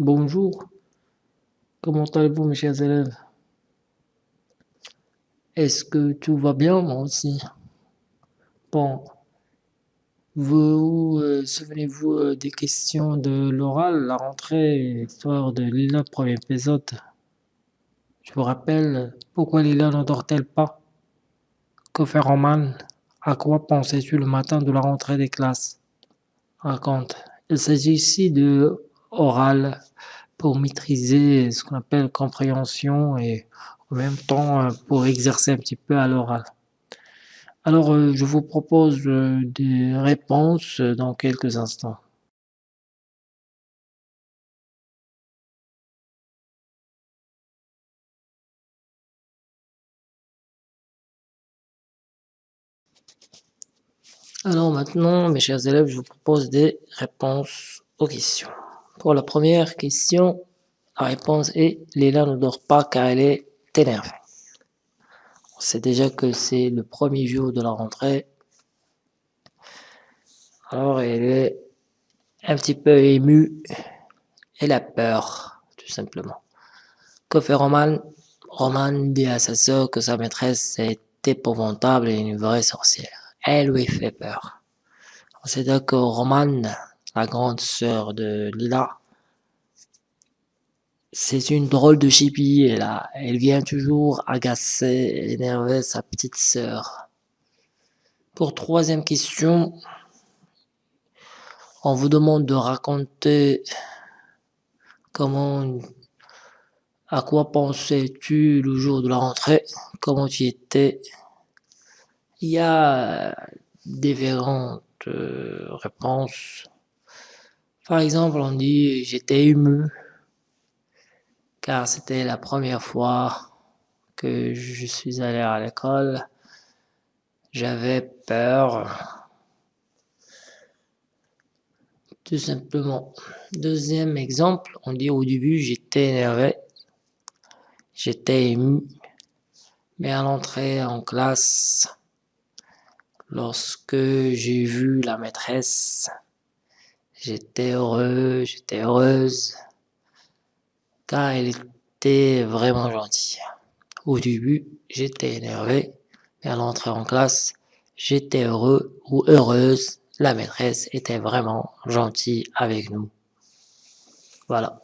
Bonjour, comment allez-vous mes chers élèves? Est-ce que tout va bien? Moi aussi? Bon, vous euh, souvenez-vous euh, des questions de l'oral, la rentrée, l'histoire de Lila, premier épisode? Je vous rappelle, pourquoi Lila n'endort-elle pas? Que fait Roman? À quoi pensais-tu le matin de la rentrée des classes? Raconte. Il s'agit ici de oral pour maîtriser ce qu'on appelle compréhension et en même temps euh, pour exercer un petit peu à l'oral. Alors, euh, je vous propose euh, des réponses dans quelques instants. Alors maintenant, mes chers élèves, je vous propose des réponses aux questions. Pour la première question, la réponse est Léla ne dort pas car elle est énervée. On sait déjà que c'est le premier jour de la rentrée. Alors elle est un petit peu émue. Elle a peur, tout simplement. Que fait Roman? Roman dit à sa sœur que sa maîtresse est épouvantable et une vraie sorcière. Elle lui fait peur. On sait donc que Roman, la grande sœur de Lila, c'est une drôle de chipie, elle, a, elle vient toujours agacer, énerver sa petite sœur. Pour troisième question, on vous demande de raconter comment, à quoi pensais-tu le jour de la rentrée, comment tu étais? Il y a différentes euh, réponses. Par exemple, on dit j'étais ému car c'était la première fois que je suis allé à l'école. J'avais peur. Tout simplement. Deuxième exemple, on dit au début j'étais énervé, j'étais ému, mais à l'entrée en classe, lorsque j'ai vu la maîtresse, j'étais heureux, j'étais heureuse car elle était vraiment gentille. Au début, j'étais énervé, mais à l'entrée en classe, j'étais heureux ou heureuse. La maîtresse était vraiment gentille avec nous. Voilà.